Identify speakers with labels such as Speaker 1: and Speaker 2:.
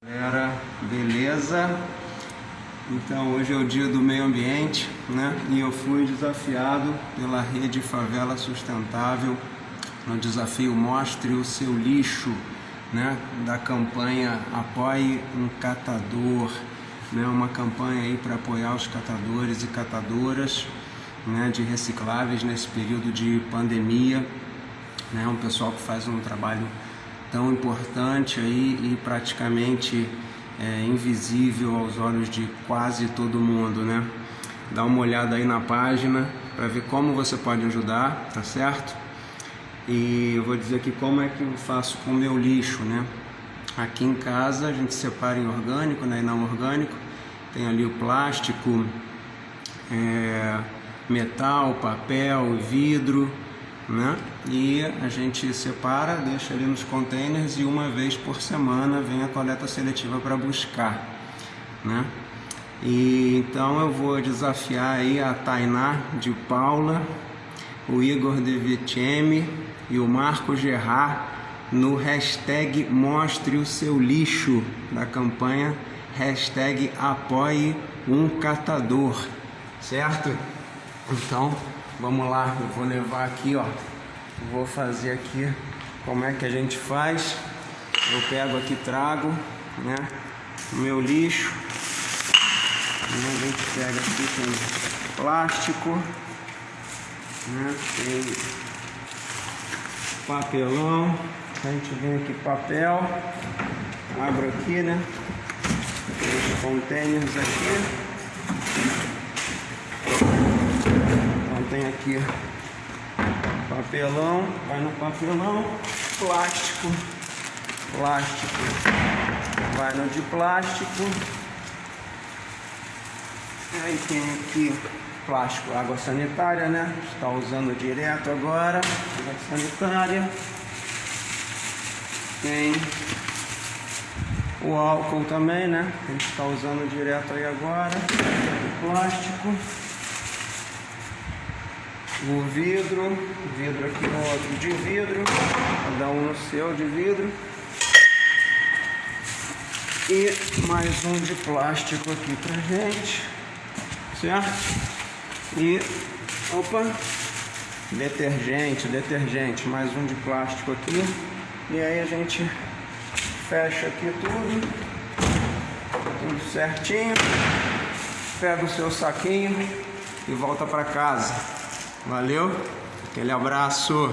Speaker 1: Galera, beleza? Então hoje é o dia do meio ambiente, né? E eu fui desafiado pela rede Favela Sustentável no desafio Mostre o seu lixo, né? Da campanha Apoie um Catador, né? Uma campanha aí para apoiar os catadores e catadoras, né? De recicláveis nesse período de pandemia, né? Um pessoal que faz um trabalho tão importante aí e praticamente é, invisível aos olhos de quase todo mundo, né? Dá uma olhada aí na página para ver como você pode ajudar, tá certo? E eu vou dizer aqui como é que eu faço com o meu lixo, né? Aqui em casa a gente separa em orgânico né, e não orgânico. Tem ali o plástico, é, metal, papel, vidro, né? E a gente separa, deixa ali nos containers e uma vez por semana vem a coleta seletiva para buscar, né? E então eu vou desafiar aí a Tainá de Paula, o Igor de Vitemi e o Marco Gerard no hashtag Mostre o seu lixo da campanha hashtag Apoie um Catador, certo? Então Vamos lá, eu vou levar aqui, ó. Vou fazer aqui como é que a gente faz. Eu pego aqui, trago, né? Meu lixo. A gente pega aqui tem plástico, né? Tem papelão. A gente vem aqui papel. Abro aqui, né? Os containers aqui tem aqui papelão, vai no papelão, plástico, plástico, vai no de plástico. Aí tem aqui plástico, água sanitária, né? Está usando direto agora, água sanitária. Tem o álcool também, né? A gente está usando direto aí agora. Plástico o vidro, vidro aqui no outro de vidro, cada um no seu de vidro. E mais um de plástico aqui pra gente, certo? E, opa, detergente, detergente, mais um de plástico aqui. E aí a gente fecha aqui tudo, tudo certinho, pega o seu saquinho e volta para casa. Valeu, aquele abraço.